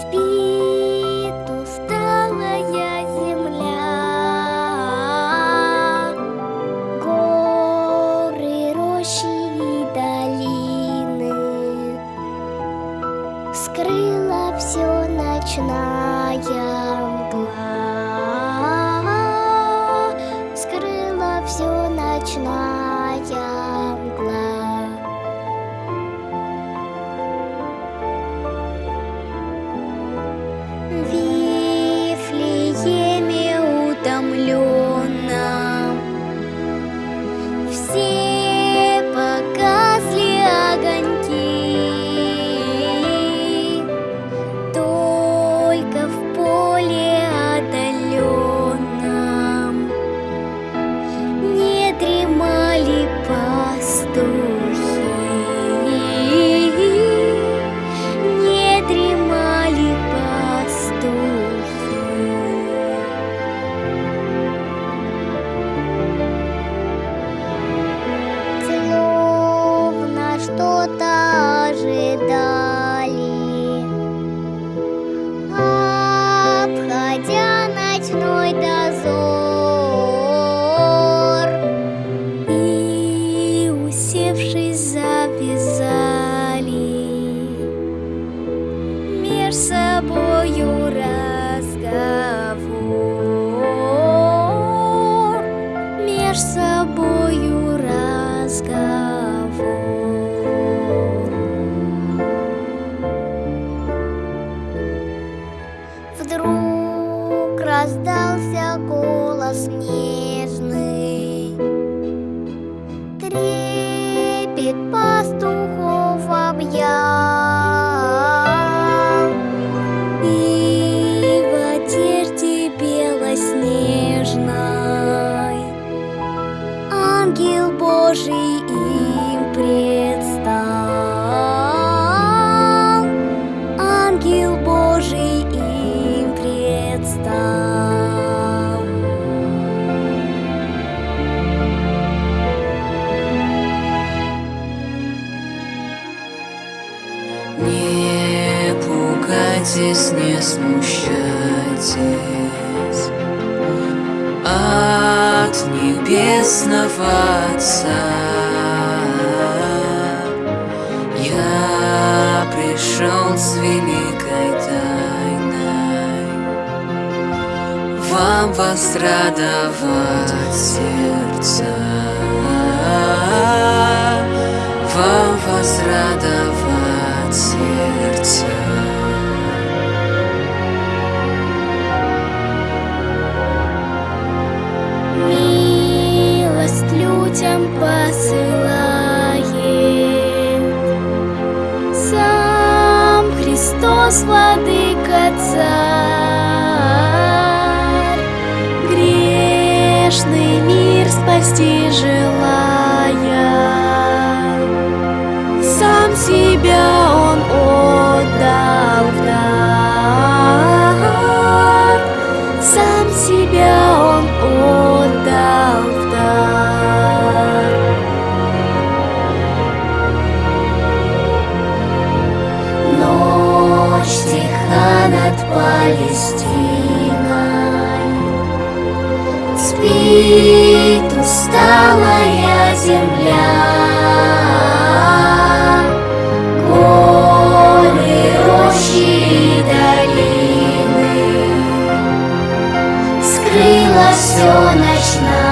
Спит уставшая земля, горы, рощи и долины. Скрыла все ночная. Завязали Меж собою разговор. Меж собою разговор. Вдруг раздался голос нежный Трепет Не пугайтесь, не смущайтесь. От небесного Отца Я пришел с великой тайной. Вам возрадовать сердца. Вам возрадовать сердца. Милость людям посылает. Сам Христос, Владыка Царь. Грешный мир спасти желая. Сам себя тиха над Палестиной. Спит усталая земля. Горы, рощи долины. Скрыла все ночная